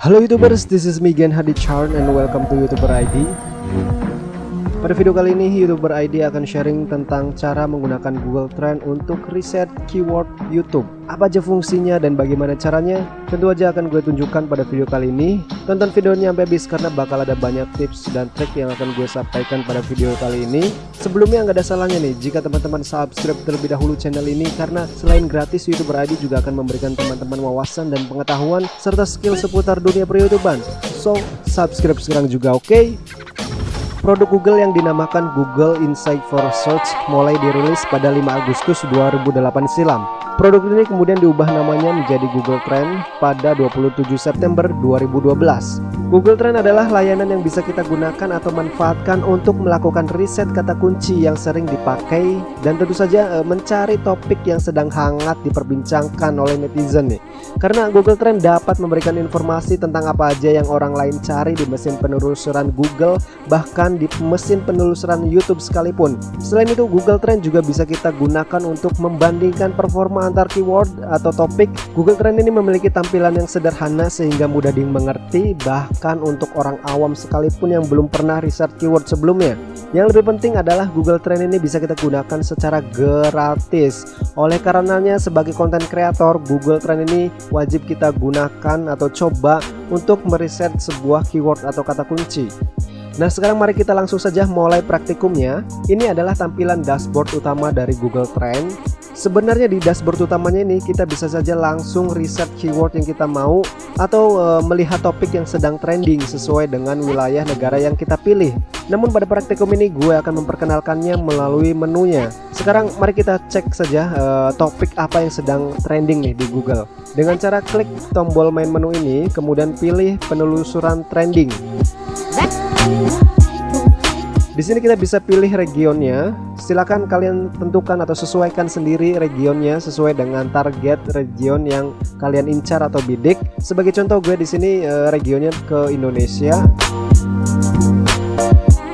Halo YouTubers, this is me Gen Hadi Charn and welcome to YouTuber ID. Pada video kali ini, YouTuber ID akan sharing tentang cara menggunakan Google Trend untuk riset keyword YouTube. Apa aja fungsinya dan bagaimana caranya? Tentu aja akan gue tunjukkan pada video kali ini. Tonton videonya sampai habis karena bakal ada banyak tips dan trik yang akan gue sampaikan pada video kali ini. Sebelumnya nggak ada salahnya nih jika teman-teman subscribe terlebih dahulu channel ini karena selain gratis YouTuber ID juga akan memberikan teman-teman wawasan dan pengetahuan serta skill seputar dunia per YouTubean. So, subscribe sekarang juga oke? Okay? Produk Google yang dinamakan Google Insight for Search mulai dirilis pada 5 Agustus 2008 silam. Produk ini kemudian diubah namanya menjadi Google Trend pada 27 September 2012. Google Trend adalah layanan yang bisa kita gunakan atau manfaatkan untuk melakukan riset kata kunci yang sering dipakai dan tentu saja e, mencari topik yang sedang hangat diperbincangkan oleh netizen nih. Karena Google Trend dapat memberikan informasi tentang apa aja yang orang lain cari di mesin penelusuran Google bahkan di mesin penelusuran YouTube sekalipun. Selain itu Google Trend juga bisa kita gunakan untuk membandingkan performa antar keyword atau topik, Google Trend ini memiliki tampilan yang sederhana sehingga mudah dimengerti bahkan untuk orang awam sekalipun yang belum pernah riset keyword sebelumnya. Yang lebih penting adalah Google Trend ini bisa kita gunakan secara gratis. Oleh karenanya sebagai konten kreator, Google Trend ini wajib kita gunakan atau coba untuk meriset sebuah keyword atau kata kunci. Nah sekarang mari kita langsung saja mulai praktikumnya Ini adalah tampilan dashboard utama dari Google Trend Sebenarnya di dashboard utamanya ini kita bisa saja langsung riset keyword yang kita mau atau e, melihat topik yang sedang trending sesuai dengan wilayah negara yang kita pilih. Namun pada praktikum ini gue akan memperkenalkannya melalui menunya. Sekarang mari kita cek saja e, topik apa yang sedang trending nih di Google. Dengan cara klik tombol main menu ini, kemudian pilih penelusuran trending. Di sini kita bisa pilih regionnya. Silakan kalian tentukan atau sesuaikan sendiri regionnya sesuai dengan target region yang kalian incar atau bidik. Sebagai contoh gue di sini eh, regionnya ke Indonesia.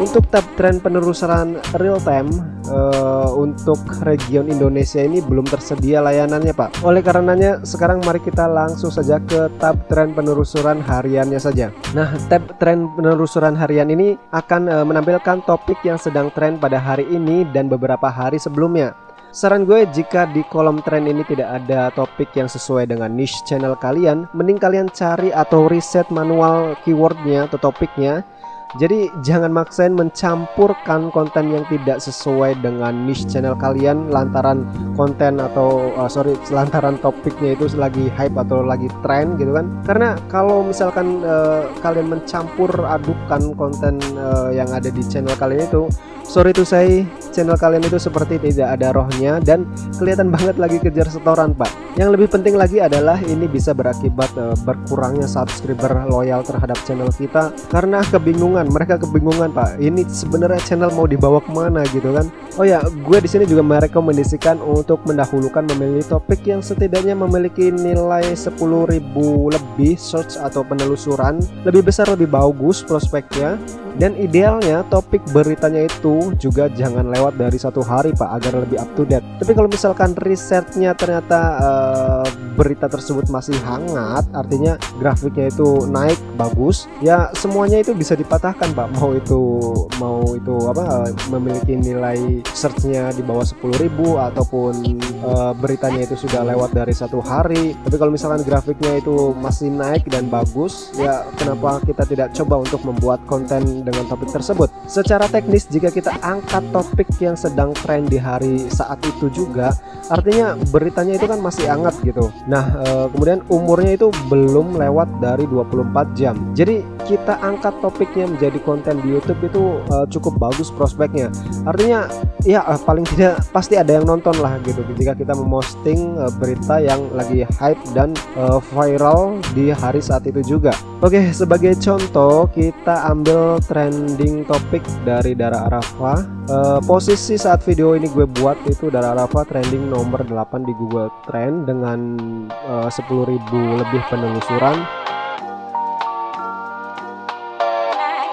Untuk tab tren penelusuran real time uh, untuk region Indonesia ini belum tersedia layanannya Pak. Oleh karenanya sekarang mari kita langsung saja ke tab tren penelusuran hariannya saja. Nah, tab tren penelusuran harian ini akan uh, menampilkan topik yang sedang tren pada hari ini dan beberapa hari sebelumnya. Saran gue jika di kolom tren ini tidak ada topik yang sesuai dengan niche channel kalian, mending kalian cari atau riset manual keywordnya atau topiknya jadi jangan maksain mencampurkan konten yang tidak sesuai dengan niche channel kalian lantaran konten atau uh, sorry lantaran topiknya itu lagi hype atau lagi tren gitu kan. Karena kalau misalkan uh, kalian mencampur adukan konten uh, yang ada di channel kalian itu sorry tuh saya channel kalian itu seperti tidak ada rohnya dan kelihatan banget lagi kejar setoran pak. Yang lebih penting lagi adalah ini bisa berakibat uh, berkurangnya subscriber loyal terhadap channel kita karena kebingungan mereka kebingungan pak. Ini sebenarnya channel mau dibawa ke mana gitu kan? Oh ya gue di sini juga merekomendasikan untuk mendahulukan memilih topik yang setidaknya memiliki nilai 10.000 lebih search atau penelusuran lebih besar lebih bagus prospeknya dan idealnya topik beritanya itu juga jangan lewat dari satu hari pak agar lebih up to date. Tapi kalau misalkan risetnya ternyata uh, berita tersebut masih hangat artinya grafiknya itu naik bagus ya semuanya itu bisa dipatahkan pak. Mau itu mau itu apa memiliki nilai searchnya di bawah 10.000 ataupun uh, beritanya itu sudah lewat dari satu hari. Tapi kalau misalkan grafiknya itu masih naik dan bagus ya kenapa kita tidak coba untuk membuat konten dengan topik tersebut. Secara teknis jika kita angkat topik yang sedang tren di hari saat itu juga, artinya beritanya itu kan masih hangat gitu. Nah, e, kemudian umurnya itu belum lewat dari 24 jam. Jadi kita angkat topiknya menjadi konten di YouTube itu e, cukup bagus prospeknya. Artinya ya e, paling tidak pasti ada yang nonton lah gitu jika kita memosting e, berita yang lagi hype dan e, viral di hari saat itu juga. Oke, sebagai contoh kita ambil trending topik dari Dara Uh, posisi saat video ini gue buat itu Dara Arafa trending nomor 8 di Google Trend dengan uh, 10.000 lebih penelusuran.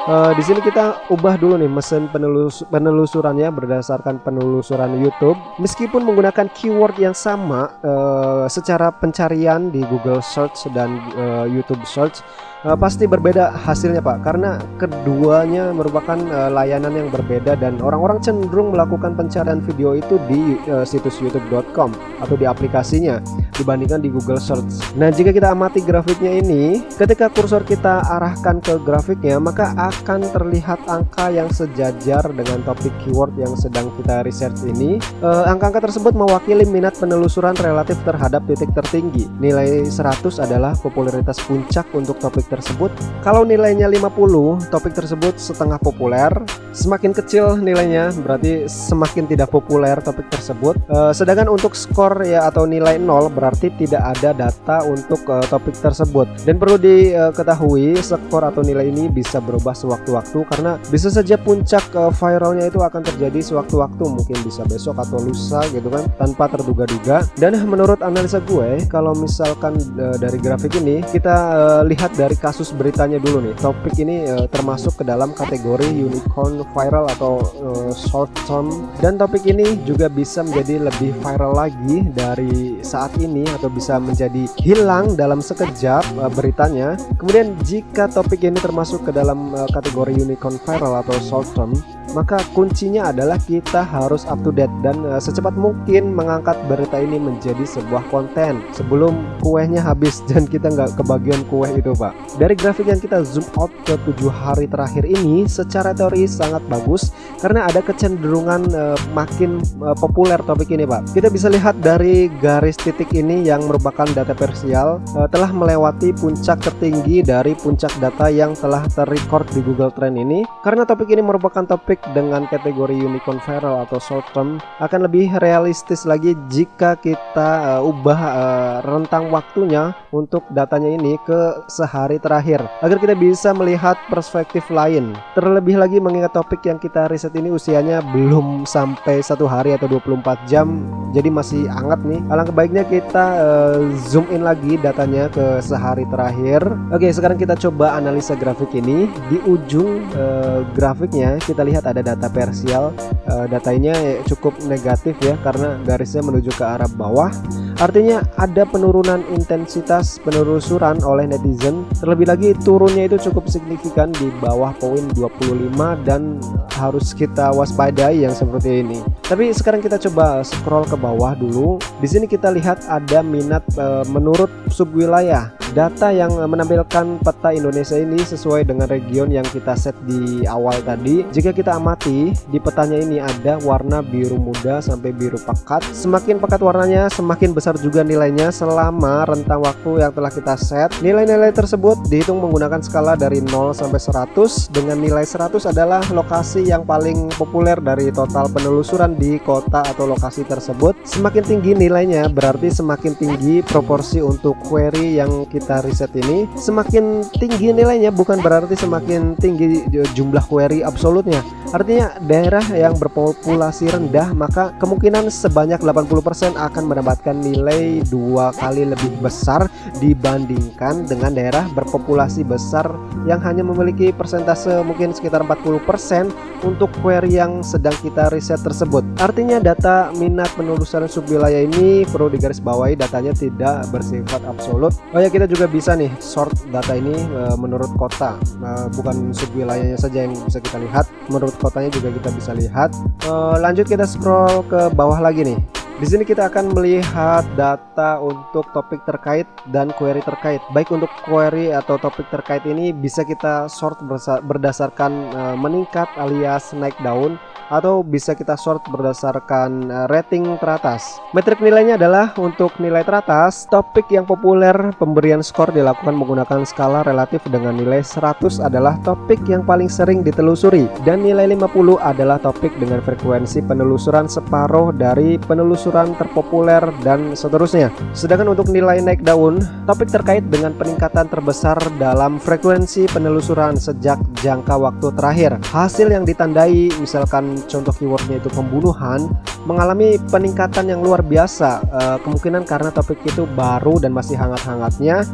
Uh, di sini kita ubah dulu nih mesin penelus penelusurannya berdasarkan penelusuran YouTube. Meskipun menggunakan keyword yang sama uh, secara pencarian di Google Search dan uh, YouTube Search, uh, pasti berbeda hasilnya Pak. Karena keduanya merupakan uh, layanan yang berbeda dan orang-orang cenderung melakukan pencarian video itu di uh, situs youtube.com atau di aplikasinya dibandingkan di Google Search. Nah jika kita amati grafiknya ini ketika kursor kita arahkan ke grafiknya maka akan terlihat angka yang sejajar dengan topik keyword yang sedang kita research ini. Angka-angka uh, tersebut mewakili minat penelusuran relatif terhadap titik tertinggi. Nilai 100 adalah popularitas puncak untuk topik tersebut kalau nilainya 50 topik tersebut setengah populer. Semakin kecil nilainya berarti semakin tidak populer topik tersebut. E, sedangkan untuk skor ya atau nilai 0 berarti tidak ada data untuk e, topik tersebut. Dan perlu diketahui skor atau nilai ini bisa berubah sewaktu-waktu karena bisa saja puncak e, viralnya itu akan terjadi sewaktu-waktu mungkin bisa besok atau lusa gitu kan tanpa terduga-duga. Dan menurut analisa gue kalau misalkan e, dari grafik ini kita e, lihat dari kasus beritanya dulu nih. Topik ini uh, termasuk ke dalam kategori unicorn viral atau uh, short term. Dan topik ini juga bisa menjadi lebih viral lagi dari saat ini atau bisa menjadi hilang dalam sekejap uh, beritanya. Kemudian jika topik ini termasuk ke dalam uh, kategori unicorn viral atau short term maka kuncinya adalah kita harus up to date dan uh, secepat mungkin mengangkat berita ini menjadi sebuah konten sebelum kuehnya habis dan kita nggak kebagian kue itu pak. Dari grafik yang kita zoom out ke tujuh hari terakhir ini secara teori sangat bagus karena ada kecenderungan uh, makin uh, populer topik ini pak. Kita bisa lihat dari garis titik ini yang merupakan data parsial uh, telah melewati puncak tertinggi dari puncak data yang telah terrecord di Google Trend ini. Karena topik ini merupakan topik dengan kategori unicorn viral atau short term akan lebih realistis lagi jika kita uh, ubah uh, rentang waktunya untuk datanya ini ke sehari terakhir. Agar kita bisa melihat perspektif lain. Terlebih lagi mengingat topik yang kita riset ini usianya belum sampai satu hari atau 24 jam. Jadi masih hangat nih. Alangkah baiknya kita uh, zoom in lagi datanya ke sehari terakhir. Oke sekarang kita coba analisa grafik ini. Di ujung uh, grafiknya kita lihat ada data parsial uh, datanya cukup negatif ya karena garisnya menuju ke arah bawah artinya ada penurunan intensitas penelusuran oleh netizen. Terlebih lagi turunnya itu cukup signifikan di bawah poin 25 dan harus kita waspadai yang seperti ini. Tapi sekarang kita coba scroll ke bawah dulu. Di sini kita lihat ada minat uh, menurut subwilayah data yang menampilkan peta Indonesia ini sesuai dengan region yang kita set di awal tadi. Jika kita amati di petanya ini ada warna biru muda sampai biru pekat. Semakin pekat warnanya semakin besar juga nilainya selama rentang waktu yang telah kita set. Nilai-nilai tersebut dihitung menggunakan skala dari 0 sampai 100 dengan nilai 100 adalah lokasi yang paling populer dari total penelusuran di kota atau lokasi tersebut. Semakin tinggi nilainya berarti semakin tinggi proporsi untuk query yang kita riset ini. Semakin tinggi nilainya bukan berarti semakin tinggi jumlah query absolutnya. Artinya daerah yang berpopulasi rendah maka kemungkinan sebanyak 80% akan mendapatkan nilai dua kali lebih besar dibandingkan dengan daerah berpopulasi besar yang hanya memiliki persentase mungkin sekitar 40% untuk query yang sedang kita riset tersebut. Artinya data minat penelusuran subwilayah ini perlu digarisbawahi datanya tidak bersifat absolut. Oh ya kita juga bisa nih sort data ini e, menurut kota. E, bukan subwilayahnya saja yang bisa kita lihat menurut kotanya juga kita bisa lihat. E, lanjut kita scroll ke bawah lagi nih di sini kita akan melihat data untuk topik terkait dan query terkait. Baik untuk query atau topik terkait ini bisa kita sort berdasarkan uh, meningkat alias naik daun atau bisa kita sort berdasarkan uh, rating teratas. Metrik nilainya adalah untuk nilai teratas, topik yang populer pemberian skor dilakukan menggunakan skala relatif dengan nilai 100 adalah topik yang paling sering ditelusuri dan nilai 50 adalah topik dengan frekuensi penelusuran separuh dari penelusuran terpopuler dan seterusnya. Sedangkan untuk nilai naik daun, topik terkait dengan peningkatan terbesar dalam frekuensi penelusuran sejak jangka waktu terakhir. Hasil yang ditandai misalkan contoh keywordnya itu pembunuhan mengalami peningkatan yang luar biasa e, kemungkinan karena topik itu baru dan masih hangat-hangatnya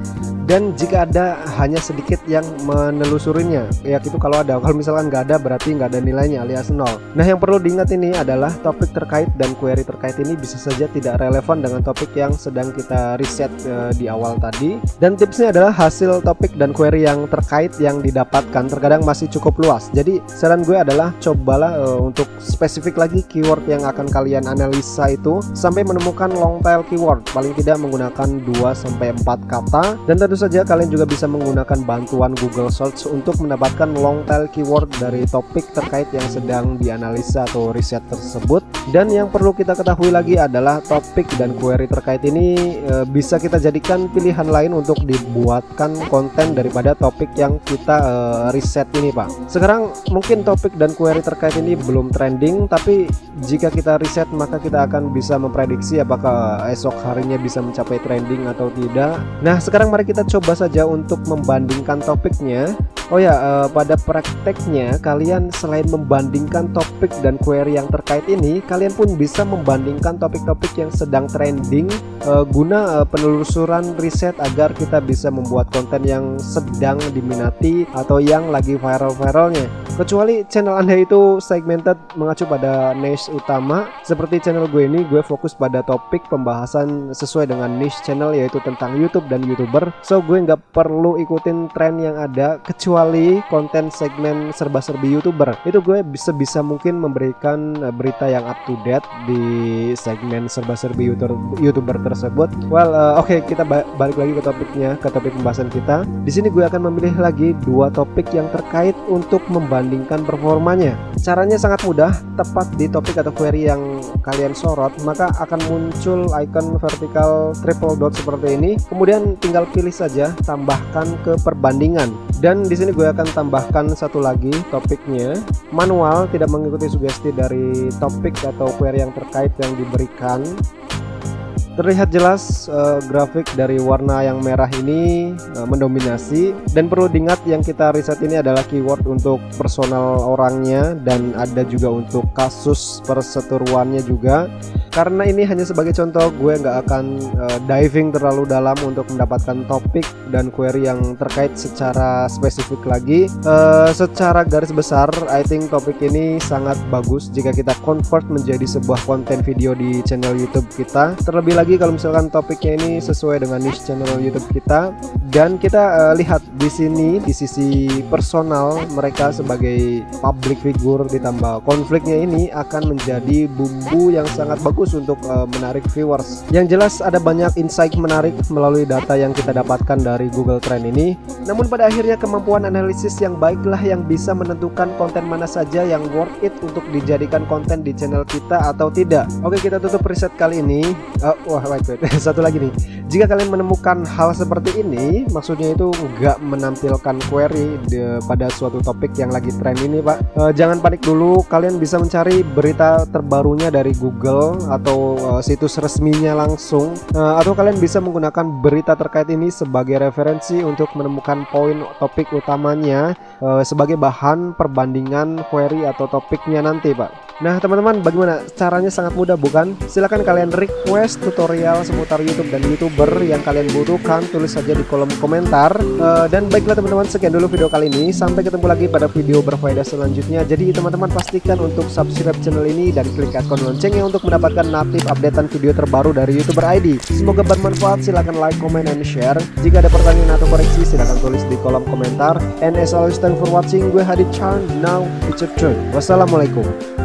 dan jika ada hanya sedikit yang menelusurinya. Ya itu kalau ada kalau misalkan nggak ada berarti nggak ada nilainya alias nol. Nah yang perlu diingat ini adalah topik terkait dan query terkait ini bisa saja tidak relevan dengan topik yang sedang kita riset e, di awal tadi. Dan tipsnya adalah hasil topik dan query yang terkait yang didapatkan. Terkadang masih cukup luas. Jadi saran gue adalah cobalah e, untuk spesifik lagi keyword yang akan kalian analisa itu sampai menemukan long tail keyword. Paling tidak menggunakan 2 sampai 4 kata. Dan tentu saja kalian juga bisa menggunakan bantuan Google Search untuk mendapatkan long tail keyword dari topik terkait yang sedang dianalisa atau riset tersebut. Dan yang perlu kita ketahui lagi adalah topik dan query terkait ini e, bisa kita jadikan pilihan lain untuk dibuatkan konten daripada topik yang kita e, riset ini Pak. Sekarang mungkin topik dan query terkait ini belum trending tapi jika kita riset maka kita akan bisa memprediksi apakah esok harinya bisa mencapai trending atau tidak. Nah sekarang mari kita coba saja untuk membandingkan topiknya Oh ya, uh, pada prakteknya kalian selain membandingkan topik dan query yang terkait ini, kalian pun bisa membandingkan topik-topik yang sedang trending uh, guna uh, penelusuran riset agar kita bisa membuat konten yang sedang diminati atau yang lagi viral-viralnya. Kecuali channel Anda itu segmented mengacu pada niche utama, seperti channel gue ini, gue fokus pada topik pembahasan sesuai dengan niche channel yaitu tentang YouTube dan YouTuber. So gue nggak perlu ikutin tren yang ada kecuali konten segmen serba-serbi youtuber. Itu gue bisa mungkin memberikan uh, berita yang up to date di segmen serba-serbi youtuber, tersebut. Well uh, oke okay, kita ba balik lagi ke topiknya ke topik pembahasan kita. Di sini gue akan memilih lagi dua topik yang terkait untuk membandingkan performanya. Caranya sangat mudah tepat di topik atau query yang kalian sorot maka akan muncul icon vertikal triple dot seperti ini. Kemudian tinggal pilih saja tambahkan ke perbandingan. Dan di sini gue akan tambahkan satu lagi topiknya. Manual tidak mengikuti sugesti dari topik atau query yang terkait yang diberikan Terlihat jelas uh, grafik dari warna yang merah ini uh, mendominasi. Dan perlu diingat yang kita riset ini adalah keyword untuk personal orangnya dan ada juga untuk kasus perseteruannya juga. Karena ini hanya sebagai contoh gue nggak akan uh, diving terlalu dalam untuk mendapatkan topik dan query yang terkait secara spesifik lagi. Uh, secara garis besar I think topik ini sangat bagus jika kita convert menjadi sebuah konten video di channel YouTube kita. Terlebih lagi kalau misalkan topiknya ini sesuai dengan niche channel YouTube kita. Dan kita uh, lihat di sini di sisi personal mereka sebagai public figure ditambah konfliknya ini akan menjadi bumbu yang sangat bagus untuk uh, menarik viewers. Yang jelas ada banyak insight menarik melalui data yang kita dapatkan dari Google Trend ini. Namun pada akhirnya kemampuan analisis yang baiklah yang bisa menentukan konten mana saja yang worth it untuk dijadikan konten di channel kita atau tidak. Oke kita tutup riset kali ini. Uh, wah wait, wait. satu lagi nih. Jika kalian menemukan hal seperti ini maksudnya itu nggak menampilkan query di, pada suatu topik yang lagi tren ini pak. E, jangan panik dulu. Kalian bisa mencari berita terbarunya dari Google atau e, situs resminya langsung. E, atau kalian bisa menggunakan berita terkait ini sebagai referensi untuk menemukan poin topik utamanya e, sebagai bahan perbandingan query atau topiknya nanti pak Nah teman-teman bagaimana? Caranya sangat mudah bukan? Silahkan kalian request tutorial seputar YouTube dan YouTuber yang kalian butuhkan. Tulis saja di kolom komentar. Uh, dan baiklah teman-teman sekian dulu video kali ini. Sampai ketemu lagi pada video berfaedah selanjutnya. Jadi teman-teman pastikan untuk subscribe channel ini dan klik icon loncengnya untuk mendapatkan notif updatean video terbaru dari YouTuber ID semoga bermanfaat. Silahkan like comment and share. Jika ada pertanyaan atau koreksi silahkan tulis di kolom komentar. And as always thank for watching. Gue Hadi Chan. Now it's your turn. Wassalamualaikum